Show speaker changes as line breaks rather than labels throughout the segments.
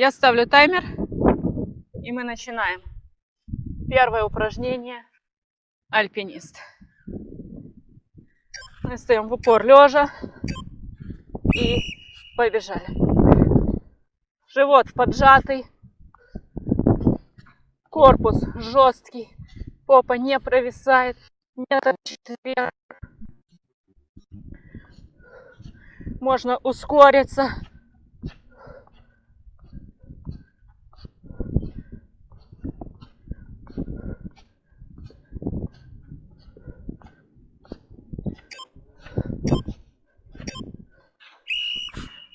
Я ставлю таймер, и мы начинаем. Первое упражнение – альпинист. Мы стоим в упор лежа и побежали. Живот поджатый, корпус жесткий, попа не провисает, не торчит. Можно ускориться.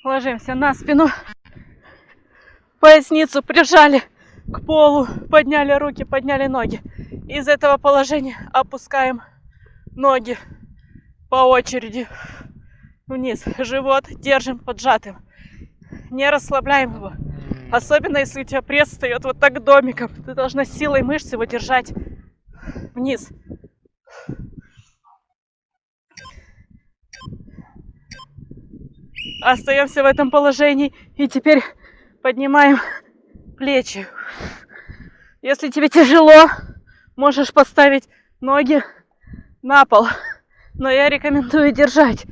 Ложимся на спину. Поясницу прижали к полу, подняли руки, подняли ноги. Из этого положения опускаем ноги по очереди вниз. Живот держим поджатым. Не расслабляем его. Особенно, если у тебя пресс встает вот так домиком. Ты должна силой мышц его держать вниз. Остаемся в этом положении. И теперь поднимаем плечи. Если тебе тяжело, можешь поставить ноги на пол. Но я рекомендую держать.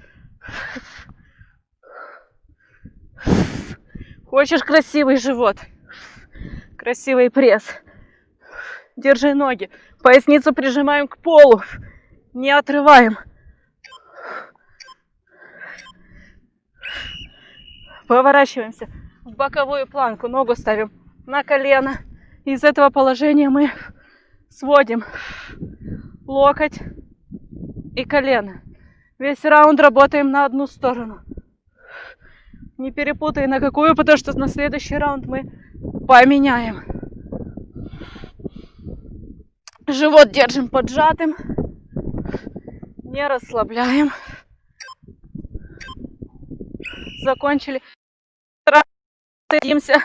Хочешь красивый живот, красивый пресс. Держи ноги. Поясницу прижимаем к полу. Не отрываем. Поворачиваемся в боковую планку. Ногу ставим на колено. Из этого положения мы сводим локоть и колено. Весь раунд работаем на одну сторону. Не перепутай на какую, потому что на следующий раунд мы поменяем. Живот держим поджатым. Не расслабляем. Закончили. Садимся,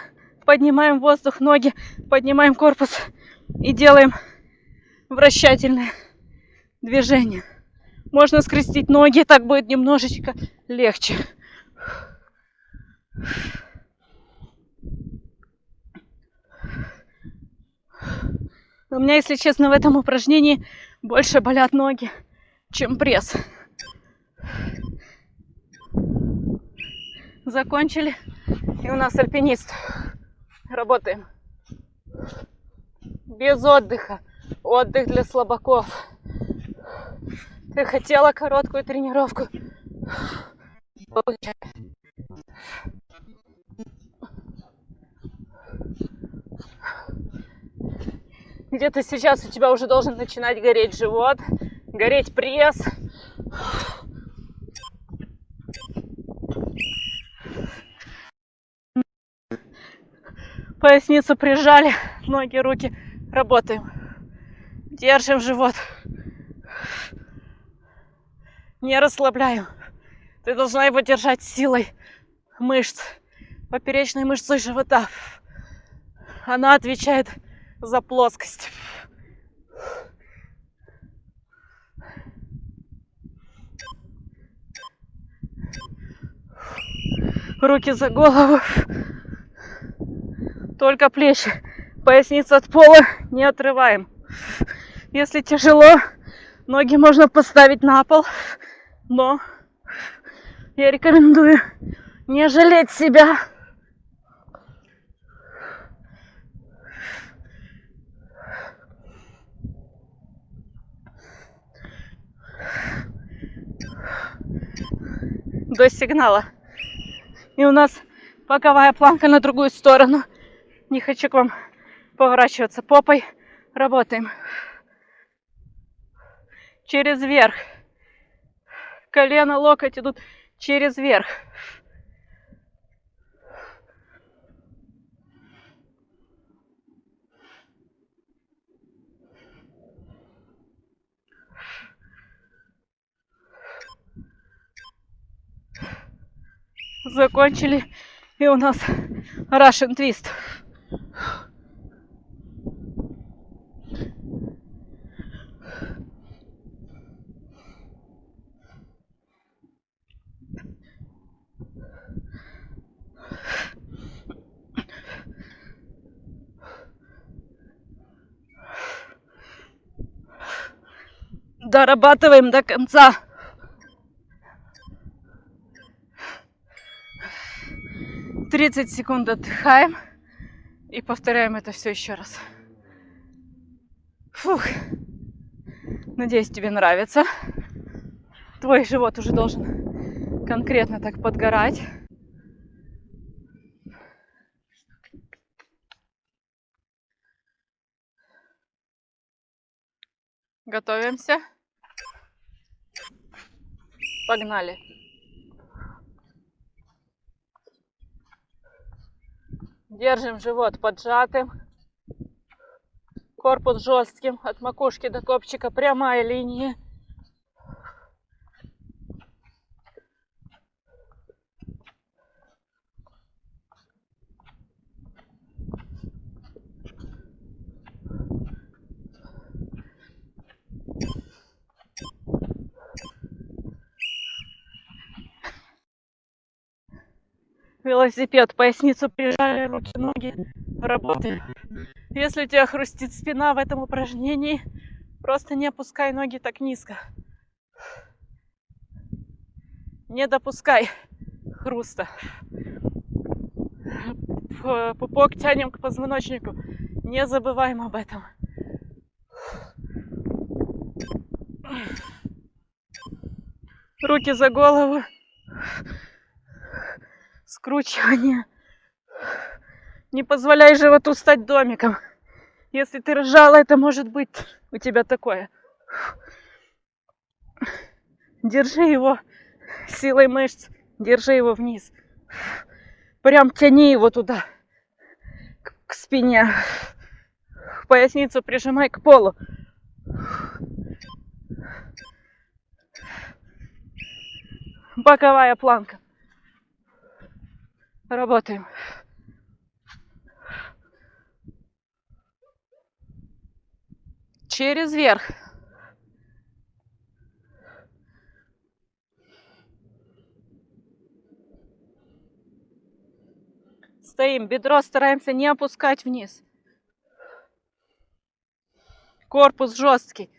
поднимаем воздух, ноги, поднимаем корпус и делаем вращательное движение. Можно скрестить ноги, так будет немножечко легче. У меня, если честно, в этом упражнении больше болят ноги, чем пресс. Закончили. И у нас альпинист. Работаем. Без отдыха. Отдых для слабаков. Ты хотела короткую тренировку. Получай. Где-то сейчас у тебя уже должен начинать гореть живот, гореть пресс. Поясницу прижали, ноги, руки. Работаем. Держим живот. Не расслабляем. Ты должна его держать силой мышц, поперечной мышцой живота. Она отвечает за плоскость. Руки за голову. Только плечи. Поясницу от пола не отрываем. Если тяжело, ноги можно поставить на пол. Но я рекомендую не жалеть себя. До сигнала. И у нас боковая планка на другую сторону. Не хочу к вам поворачиваться попой. Работаем. Через верх. Колено, локоть идут через верх. Закончили. И у нас Russian Twist. Дорабатываем до конца. Тридцать секунд отдыхаем и повторяем это все еще раз. Фух. Надеюсь, тебе нравится. Твой живот уже должен конкретно так подгорать. Готовимся. Погнали. Держим живот поджатым. Корпус жестким. От макушки до копчика прямая линия. Велосипед, поясницу прижали, руки, ноги, работаем. Если у тебя хрустит спина в этом упражнении, просто не опускай ноги так низко. Не допускай хруста. Пупок тянем к позвоночнику. Не забываем об этом. Руки за голову скручивание. Не позволяй животу стать домиком. Если ты ржала, это может быть у тебя такое. Держи его силой мышц, держи его вниз. Прям тяни его туда, к, к спине. Поясницу прижимай к полу. Боковая планка. Работаем. Через верх. Стоим. Бедро стараемся не опускать вниз. Корпус жесткий.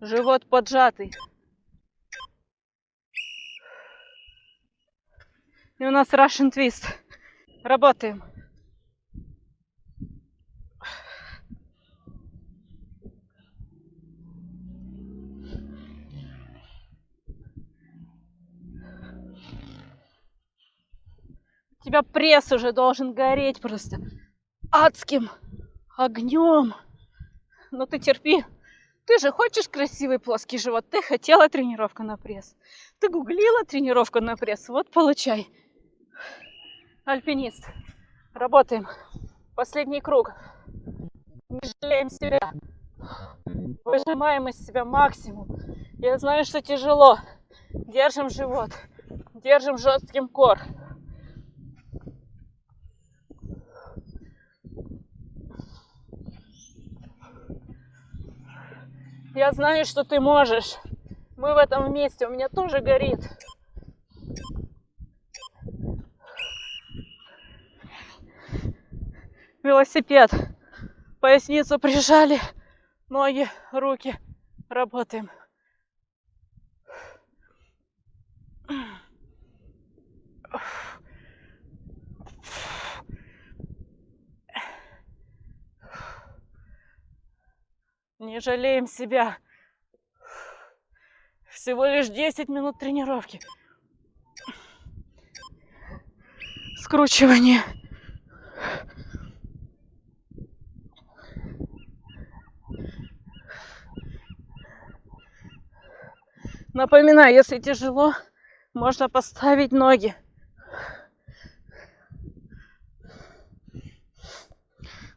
Живот поджатый. И у нас Russian Twist. Работаем. У тебя пресс уже должен гореть просто адским огнем. Но ты терпи. Ты же хочешь красивый плоский живот? Ты хотела тренировку на пресс. Ты гуглила тренировку на пресс. Вот получай альпинист. Работаем. Последний круг. Не жалеем себя. Выжимаем из себя максимум. Я знаю, что тяжело. Держим живот. Держим жестким кор. Я знаю, что ты можешь. Мы в этом вместе. У меня тоже горит. Велосипед. Поясницу прижали, ноги, руки. Работаем. Не жалеем себя. Всего лишь 10 минут тренировки. Скручивание. Напоминаю, если тяжело, можно поставить ноги.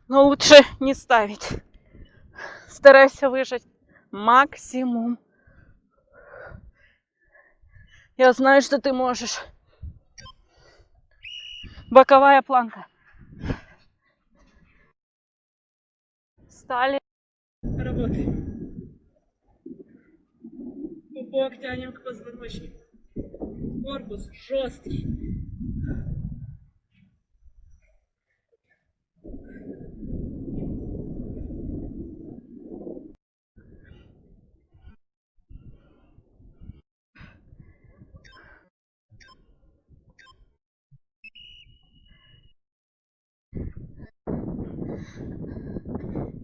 Но лучше не ставить. Старайся выжать максимум. Я знаю, что ты можешь. Боковая планка. Стали. Работаем Бок тянем к позвоночнику. Корпус жесткий.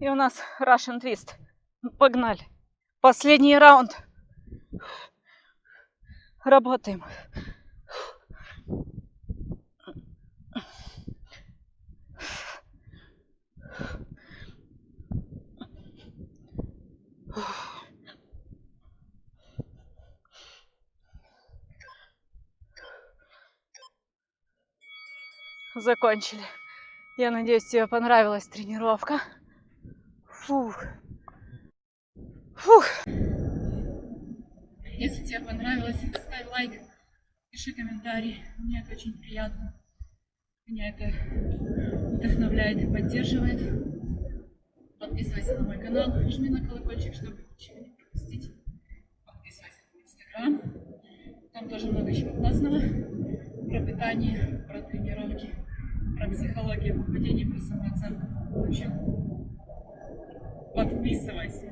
И у нас Russian Twist. Погнали. Последний раунд. Работаем. Закончили. Я надеюсь, тебе понравилась тренировка. Фух. Фух. Если тебе понравилось, ставь лайк, пиши комментарий. Мне это очень приятно. Меня это вдохновляет и поддерживает. Подписывайся на мой канал, жми на колокольчик, чтобы ничего не пропустить. Подписывайся на инстаграм. Там тоже много чего классного. Про питание, про тренировки, про психологию похудения, про самооценку. В общем, подписывайся.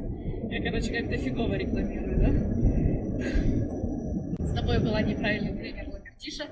Я, короче, как-то фигово рекламирую, да? С тобой была неправильный тренер Лагертиша.